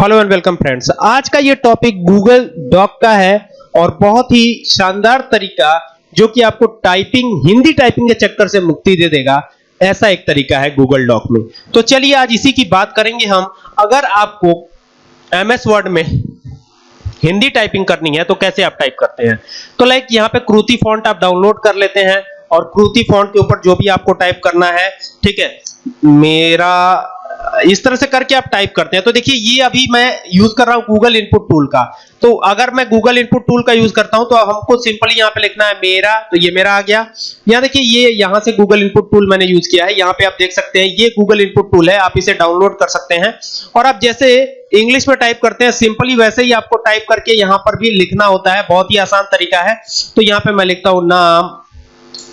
Hello and welcome friends आज का ये टॉपिक गूगल डॉक का है और बहुत ही शानदार तरीका जो कि आपको टाइपिंग हिंदी टाइपिंग के चक्कर से मुक्ति दे देगा। ऐसा एक तरीका है गूगल डॉक में। तो चलिए आज इसी की बात करेंगे हम। अगर आपको एमएस वर्ड में हिंदी टाइपिंग करनी है तो कैसे आप टाइप करते हैं? तो लाइक यहाँ पे क्रूति फॉन्ट आप डाउनलोड कर लेते हैं और क्रूति फॉन्ट के ऊपर जो भी आपको टाइप करना है, ठीक है? मेरा इस तरह से करके आप टाइप करते हैं। तो देखिए, ये अभी मैं यूज़ कर रहा हूँ गूगल इनपुट टूल का। तो अगर मैं गूगल इनपुट टूल का यूज़ करता हूँ तो हमको सिंपली यहाँ पे लिखना है मेरा तो ये मेरा आ गया। यहाँ देखिए, ये यहाँ से गूगल इनपुट टूल मैंने यूज़ किया है। यहाँ पे आप देख सकते हैं, ये गूगल इनपुट टूल है, आप इसे डाउनलोड कर सकते हैं। और आप जैसे इंग्लिश में टाइप करते हैं सिंपली वैसे ही आपको टाइप करके यहाँ पर भी लिखना होता है। बहुत ही आसान तरीका है। तो यहाँ पे मैं लिखता हूँ नाम।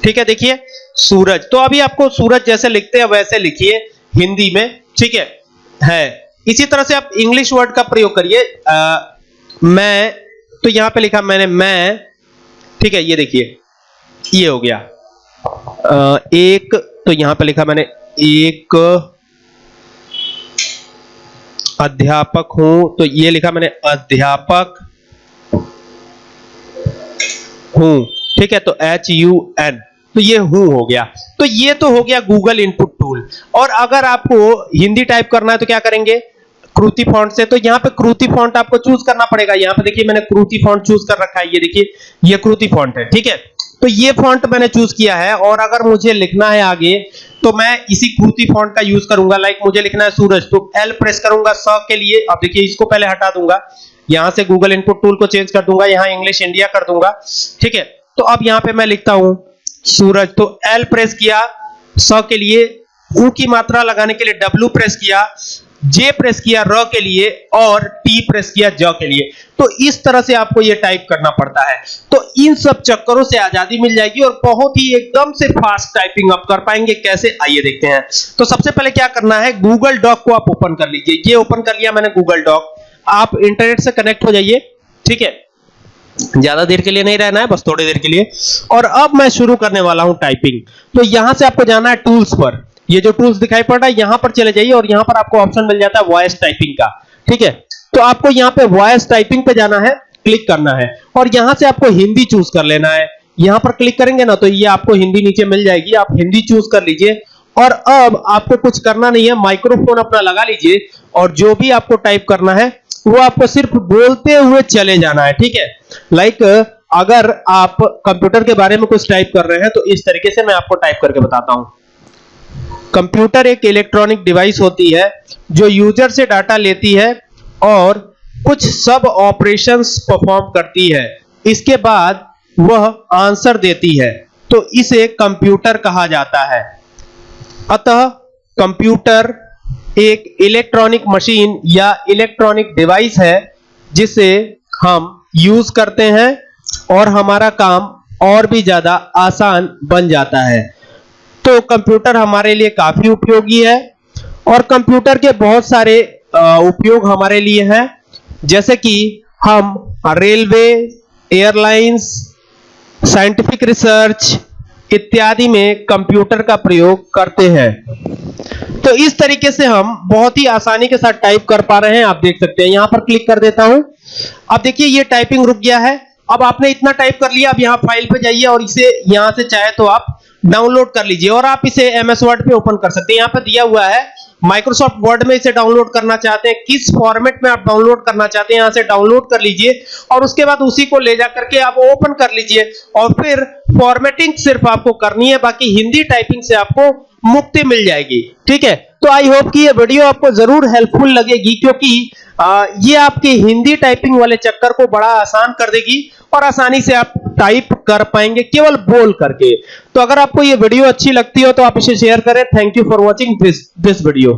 ठीक है, देखिए, सूरज। तो अभी आपको सूरज जैसे लिखते हैं, वैसे लिखिए हिंदी में। ठीक है? है। इसी तरह से आप इंग्लिश वर्ड का प्रयोग करिए। मैं तो यहाँ पे लिखा मैंने मैं ठीक है ये देखिए ये हो गया। आ, एक तो यहाँ पे लिखा मैंने एक अध्यापक हूँ तो ये लिखा मैंने अध्यापक हूँ ठीक है तो एच यू एन तो ये हूँ हो गया। तो ये तो हो गया गूगल इनपुट टूल और अगर आपको हिंदी टाइप करना है तो क्या करेंगे? क्रूति फॉन्ट से। तो यहाँ पे क्रूति फॉन्ट आपको चूज़ करना पड़ेगा। यहाँ पे देखिए मैंने क्रूति फॉन्ट चूज़ कर रखा है। ये देखिए, ये क्रूति फॉन्ट है, ठीक है? तो ये फॉन्ट मैंने चूज़ किया है। और अगर मुझे लिखना है आगे तो मैं इसी क्रूति फॉन्ट का यूज़ करूँगा। लाइक मुझे लिखना है सूरज तो एल प्रेस करूँगा स के लिए। अब देखिए, इसको पहले हटा दूँगा। यहाँ से गूगल इनपुट टूल को चेंज कर दूँगा। यहाँ इंग्लिश इंडिया कर दूँगा, ठीक है? तो अब यहाँ पे मैं लिखता हूँ। सूरज तो एल प्रेस किया, स के लिए ऊ की मात्रा लगाने के लिए डब्ल्यू प्रेस किया जे प्रेस किया र के लिए और टी प्रेस किया ज के लिए। तो इस तरह से आपको ये टाइप करना पड़ता है। तो इन सब चक्करों से आज़ादी मिल जाएगी और बहुत ही एकदम से फास्ट टाइपिंग आप कर पाएँगे। कैसे? आइए देखते हैं। तो सबसे पहले क्या करना है गूगल डॉक को आप ओपन कर लीजिए। ये ओपन कर लिया मैंने गूगल डॉक आप इंटरनेट से कनेक्ट हो जाइए। ठीक है? ज़्यादा देर के लिए नहीं रहना है, बस थोड़ी देर के लिए। और अब मैं शुरू करने वाला हूँ टाइपिंग तो यहाँ से आपको जाना है टूल्स पर। ये जो टूल्स दिखाई पड़ रहा है, यहाँ पर चले जाइए और यहाँ पर आपको ऑप्शन मिल जाता है वॉइस टाइपिंग का। ठीक है? तो आपको यहाँ पे वॉइस टाइपिंग पे जाना है क्लिक करना है। और यहाँ से आपको हिंदी चूज़ कर लेना है। यहाँ पर क्लिक करेंगे ना तो ये आपको हिंदी नीचे मिल जाएगी। आप हिंदी चूज़ कर लीजिए। और अब आपको कुछ करना नहीं है माइक्रोफोन अपना लगा लीजिए। और जो भी आपको टाइप करना है वो आपको सिर्फ़ बोलते हुए चले जाना है, ठीक है? लाइक अगर आप कंप्यूटर के बारे में कुछ टाइप कर रहे हैं तो इस तरीके से मैं आपको टाइप करके बताता हूँ। कंप्यूटर एक इलेक्ट्रॉनिक डिवाइस होती है, जो यूज़र से डाटा लेती है और कुछ सब ऑपरेशंस परफॉर्म करती है। इसके बाद वह आंसर देती है तो इसे कंप्यूटर कहा जाता है। अतः कंप्यूटर एक इलेक्ट्रॉनिक मशीन या इलेक्ट्रॉनिक डिवाइस है, जिसे हम यूज़ करते हैं और हमारा काम और भी ज़्यादा आसान बन जाता है। तो कंप्यूटर हमारे लिए काफ़ी उपयोगी है और कंप्यूटर के बहुत सारे उपयोग हमारे लिए हैं। जैसे कि हम रेलवे एयरलाइंस साइंटिफिक रिसर्च इत्यादि में कंप्यूटर का प्रयोग करते हैं। तो इस तरीके से हम बहुत ही आसानी के साथ टाइप कर पा रहे हैं, आप देख सकते हैं। यहाँ पर क्लिक कर देता हूँ। अब देखिए, ये टाइपिंग रुक गया है। अब आपने इतना टाइप कर लिया, अब यहाँ फ़ाइल पे जाइए और इसे यहाँ से चाहे तो आप डाउनलोड कर लीजिए और आप इसे एमएस वर्ड पे ओपन कर सकते हैं। यहाँ पे दिया हुआ है माइक्रोसॉफ्ट वर्ड में इसे डाउनलोड करना चाहते हैं। किस फॉर्मेट में आप डाउनलोड करना चाहते हैं, यहाँ से डाउनलोड कर लीजिए और उसके बाद उसी को ले जा करके आप ओपन कर लीजिए और फिर फॉर्मेटिंग सिर्फ़ आपको करनी है, बाकी हिंदी टाइपिंग से आपको मुक्ति मिल जाएगी। ठीक है? तो आई होप कि ये वीडियो आपको ज़रूर हेल्पफुल लगेगी क्योंकि आ, ये आपके हिंदी टाइपिंग वाले चक्कर को बड़ा आसान कर देगी और आसानी से आप टाइप कर पाएँगे केवल बोल करके। तो अगर आपको ये वीडियो अच्छी लगती हो तो आप इसे शेयर करें। Thank you for watching this this video